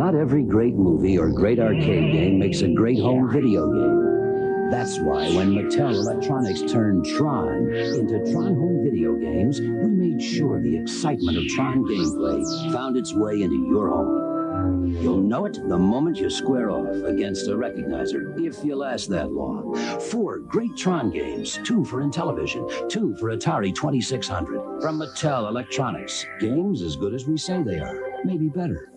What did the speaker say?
Not every great movie or great arcade game makes a great home video game. That's why when Mattel Electronics turned Tron into Tron Home Video Games, we made sure the excitement of Tron gameplay found its way into your home. You'll know it the moment you square off against a recognizer, if you last that long. Four great Tron games, two for Intellivision, two for Atari 2600. From Mattel Electronics, games as good as we say they are, maybe better.